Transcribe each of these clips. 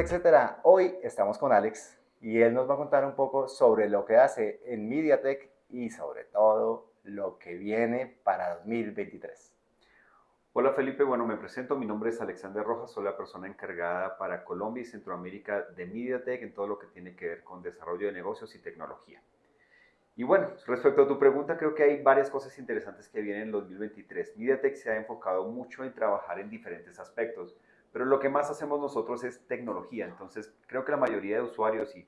etcétera. Hoy estamos con Alex y él nos va a contar un poco sobre lo que hace en MediaTek y sobre todo lo que viene para 2023. Hola Felipe, bueno, me presento, mi nombre es Alexander Rojas, soy la persona encargada para Colombia y Centroamérica de MediaTek en todo lo que tiene que ver con desarrollo de negocios y tecnología. Y bueno, respecto a tu pregunta, creo que hay varias cosas interesantes que vienen en 2023. MediaTek se ha enfocado mucho en trabajar en diferentes aspectos, pero lo que más hacemos nosotros es tecnología. Entonces, creo que la mayoría de usuarios y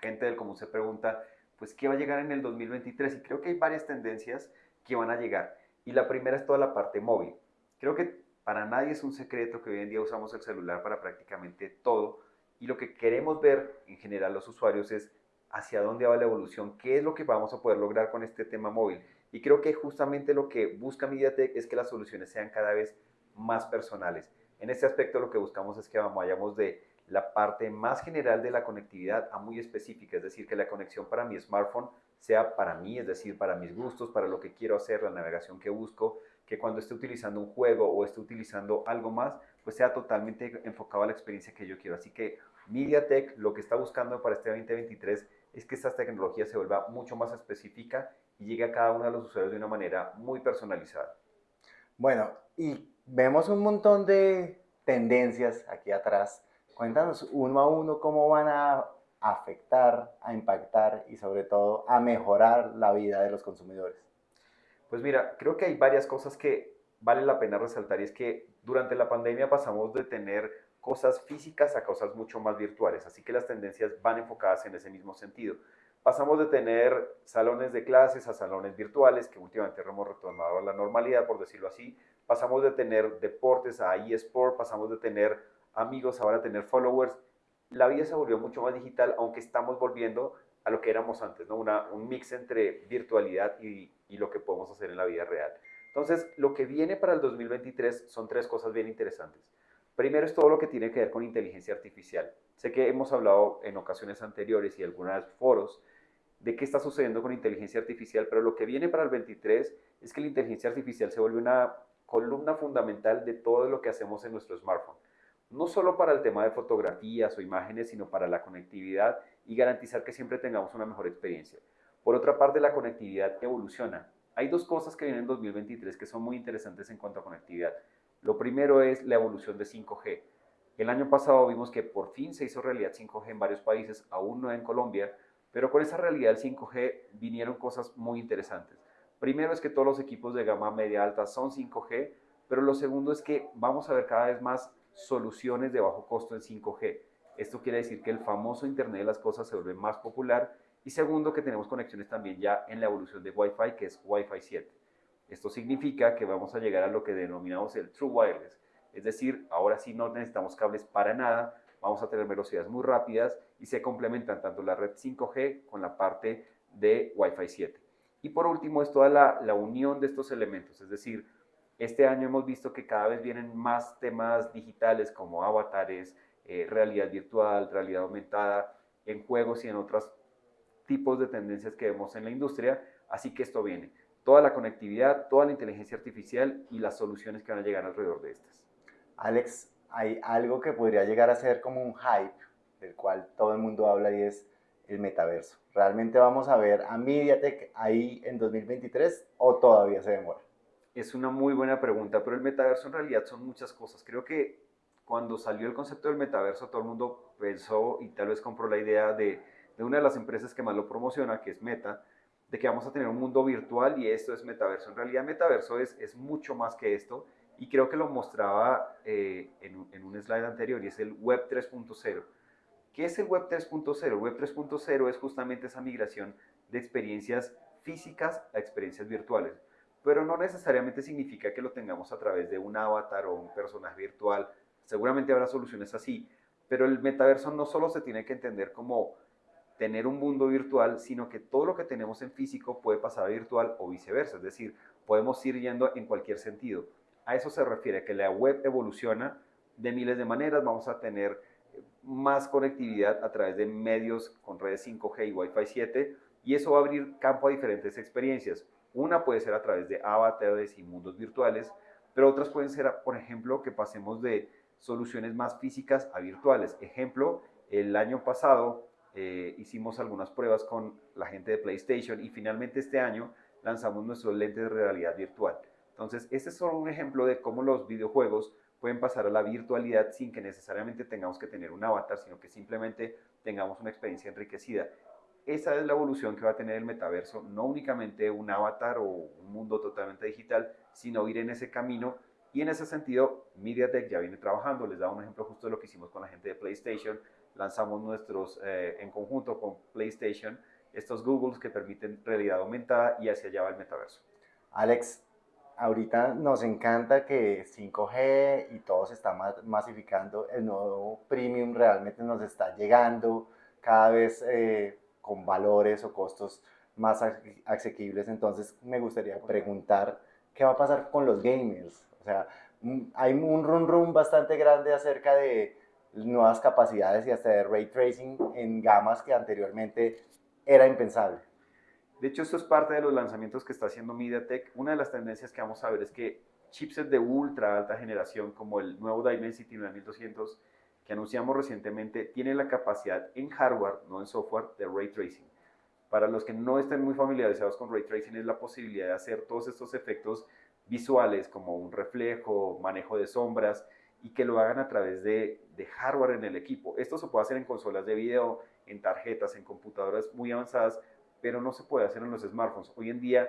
gente del común se pregunta, pues, ¿qué va a llegar en el 2023? Y creo que hay varias tendencias que van a llegar. Y la primera es toda la parte móvil. Creo que para nadie es un secreto que hoy en día usamos el celular para prácticamente todo. Y lo que queremos ver en general los usuarios es hacia dónde va la evolución, qué es lo que vamos a poder lograr con este tema móvil. Y creo que justamente lo que busca MediaTek es que las soluciones sean cada vez más personales. En este aspecto lo que buscamos es que vayamos de la parte más general de la conectividad a muy específica, es decir, que la conexión para mi smartphone sea para mí, es decir, para mis gustos, para lo que quiero hacer, la navegación que busco, que cuando esté utilizando un juego o esté utilizando algo más, pues sea totalmente enfocado a la experiencia que yo quiero. Así que MediaTek lo que está buscando para este 2023 es que esta tecnología se vuelva mucho más específica y llegue a cada uno de los usuarios de una manera muy personalizada. Bueno, y vemos un montón de tendencias aquí atrás. Cuéntanos uno a uno cómo van a afectar, a impactar y sobre todo a mejorar la vida de los consumidores. Pues mira, creo que hay varias cosas que vale la pena resaltar y es que durante la pandemia pasamos de tener cosas físicas a cosas mucho más virtuales, así que las tendencias van enfocadas en ese mismo sentido. Pasamos de tener salones de clases a salones virtuales, que últimamente hemos retomado a la normalidad, por decirlo así. Pasamos de tener deportes a eSport, pasamos de tener amigos ahora a tener followers. La vida se volvió mucho más digital, aunque estamos volviendo a lo que éramos antes, ¿no? Una, un mix entre virtualidad y, y lo que podemos hacer en la vida real. Entonces, lo que viene para el 2023 son tres cosas bien interesantes. Primero es todo lo que tiene que ver con inteligencia artificial. Sé que hemos hablado en ocasiones anteriores y algunos foros de qué está sucediendo con inteligencia artificial, pero lo que viene para el 23 es que la inteligencia artificial se vuelve una columna fundamental de todo lo que hacemos en nuestro smartphone. No solo para el tema de fotografías o imágenes, sino para la conectividad y garantizar que siempre tengamos una mejor experiencia. Por otra parte, la conectividad evoluciona. Hay dos cosas que vienen en 2023 que son muy interesantes en cuanto a conectividad. Lo primero es la evolución de 5G. El año pasado vimos que por fin se hizo realidad 5G en varios países, aún no en Colombia, pero con esa realidad del 5G vinieron cosas muy interesantes. Primero es que todos los equipos de gama media alta son 5G, pero lo segundo es que vamos a ver cada vez más soluciones de bajo costo en 5G. Esto quiere decir que el famoso Internet de las cosas se vuelve más popular y segundo que tenemos conexiones también ya en la evolución de Wi-Fi, que es Wi-Fi 7. Esto significa que vamos a llegar a lo que denominamos el True Wireless, es decir, ahora sí no necesitamos cables para nada, vamos a tener velocidades muy rápidas y se complementan tanto la red 5G con la parte de Wi-Fi 7. Y por último es toda la, unión de estos elementos, es decir, este año hemos visto que cada vez vienen más temas digitales como avatares, eh, realidad virtual, realidad aumentada, en juegos y en otros tipos de tendencias que vemos en la industria, así que esto viene toda la conectividad, toda la inteligencia artificial y las soluciones que van a llegar alrededor de estas. Alex, hay algo que podría llegar a ser como un hype del cual todo el mundo habla y es el metaverso. ¿Realmente vamos a ver a MediaTek ahí en 2023 o todavía se demora? Es una muy buena pregunta, pero el metaverso en realidad son muchas cosas. Creo que cuando salió el concepto del metaverso, todo el mundo pensó y tal vez compró la idea de, una de las empresas que más lo promociona, que es Meta, de que vamos a tener un mundo virtual y esto es metaverso. En realidad metaverso es, es mucho más que esto y creo que lo mostraba eh, en, en, un slide anterior y es el Web 3.0. ¿Qué es el Web 3.0? El Web 3.0 es justamente esa migración de experiencias físicas a experiencias virtuales, pero no necesariamente significa que lo tengamos a través de un avatar o un personaje virtual. Seguramente habrá soluciones así, pero el metaverso no solo se tiene que entender como tener un mundo virtual, sino que todo lo que tenemos en físico puede pasar a virtual o viceversa, es decir, podemos ir yendo en cualquier sentido. A eso se refiere que la web evoluciona de miles de maneras, vamos a tener más conectividad a través de medios con redes 5G y Wi-Fi 7 y eso va a abrir campo a diferentes experiencias. Una puede ser a través de avatares y mundos virtuales, pero otras pueden ser, por ejemplo, que pasemos de soluciones más físicas a virtuales. Ejemplo, el año pasado eh, hicimos algunas pruebas con la gente de PlayStation y finalmente este año lanzamos nuestros lentes de realidad virtual. Entonces, este es solo un ejemplo de cómo los videojuegos pueden pasar a la virtualidad sin que necesariamente tengamos que tener un avatar, sino que simplemente tengamos una experiencia enriquecida. Esa es la evolución que va a tener el metaverso, no únicamente un avatar o un mundo totalmente digital, sino ir en ese camino. Y en ese sentido, MediaTek ya viene trabajando. Les da un ejemplo justo de lo que hicimos con la gente de PlayStation. Lanzamos nuestros, eh, en conjunto con PlayStation, estos Googles que permiten realidad aumentada y hacia allá va el metaverso. Alex, ahorita nos encanta que 5G y todo se está masificando, el nuevo premium realmente nos está llegando cada vez eh, con valores o costos más asequibles, entonces me gustaría preguntar qué va a pasar con los gamers, o sea, mm, hay un run run bastante grande acerca de nuevas capacidades y hasta de ray tracing en gamas que anteriormente era impensable. De hecho, esto es parte de los lanzamientos que está haciendo MediaTek. Una de las tendencias que vamos a ver es que chipsets de ultra alta generación, como el nuevo Dimensity 9200 que anunciamos recientemente, tienen la capacidad en hardware, no en software, de ray tracing. Para los que no estén muy familiarizados con ray tracing, es la posibilidad de hacer todos estos efectos visuales, como un reflejo, manejo de sombras, y que lo hagan a través de hardware en el equipo. Esto se puede hacer en consolas de video, en tarjetas, en computadoras muy avanzadas, pero no se puede hacer en los smartphones. Hoy en día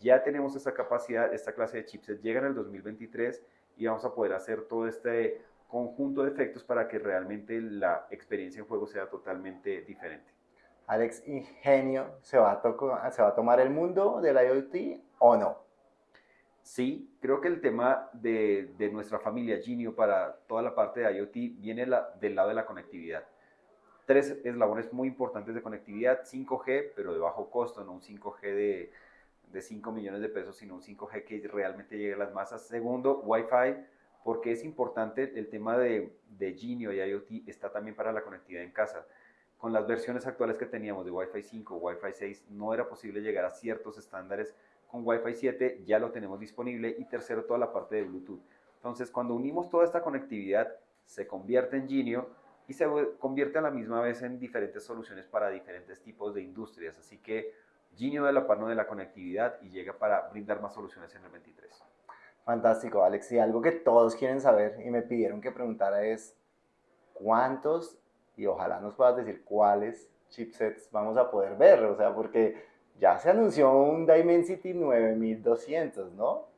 ya tenemos esa capacidad, esta clase de chipsets llega en el 2023 y vamos a poder hacer todo este conjunto de efectos para que realmente la experiencia en juego sea totalmente diferente. Alex, ¿Ingenio se va a, se va a tomar el mundo del IoT o no? Sí, creo que el tema de, de nuestra familia Genio para toda la parte de IoT viene la, del lado de la conectividad tres eslabones muy importantes de conectividad, 5G, pero de bajo costo, no un 5G de, de 5 millones de pesos, sino un 5G que realmente llegue a las masas. Segundo, Wi-Fi, porque es importante el tema de, de Genio y IoT está también para la conectividad en casa. Con las versiones actuales que teníamos de Wi-Fi 5, Wi-Fi 6, no era posible llegar a ciertos estándares. Con Wi-Fi 7 ya lo tenemos disponible. Y tercero, toda la parte de Bluetooth. Entonces, cuando unimos toda esta conectividad, se convierte en Genio y se convierte a la misma vez en diferentes soluciones para diferentes tipos de industrias. Así que Genio de la mano de la conectividad y llega para brindar más soluciones en el 23. Fantástico, Alex. Y algo que todos quieren saber y me pidieron que preguntara es cuántos, y ojalá nos puedas decir cuáles chipsets vamos a poder ver, o sea, porque ya se anunció un Dimensity 9200, ¿no?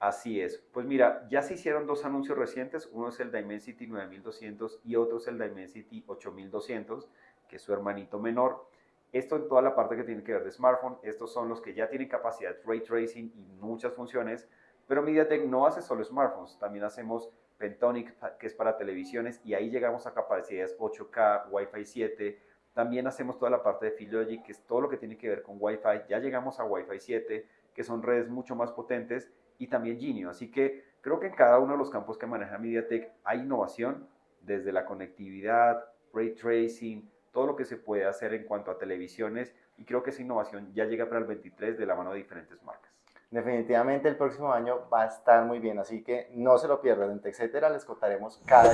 Así es. Pues mira, ya se hicieron dos anuncios recientes. Uno es el Dimensity 9200 y otro es el Dimensity 8200, que es su hermanito menor. Esto en toda la parte que tiene que ver de smartphone. Estos son los que ya tienen capacidad ray tracing y muchas funciones. Pero MediaTek no hace solo smartphones. También hacemos Pentonic, que es para televisiones, y ahí llegamos a capacidades 8K, Wi-Fi 7. También hacemos toda la parte de Filogic, que es todo lo que tiene que ver con Wi-Fi. Ya llegamos a Wi-Fi 7, que son redes mucho más potentes y también Genio. Así que creo que en cada uno de los campos que maneja MediaTek hay innovación, desde la conectividad, ray tracing, todo lo que se puede hacer en cuanto a televisiones y creo que esa innovación ya llega para el 23 de la mano de diferentes marcas. Definitivamente el próximo año va a estar muy bien, así que no se lo pierdan. En TechCetera les contaremos cada.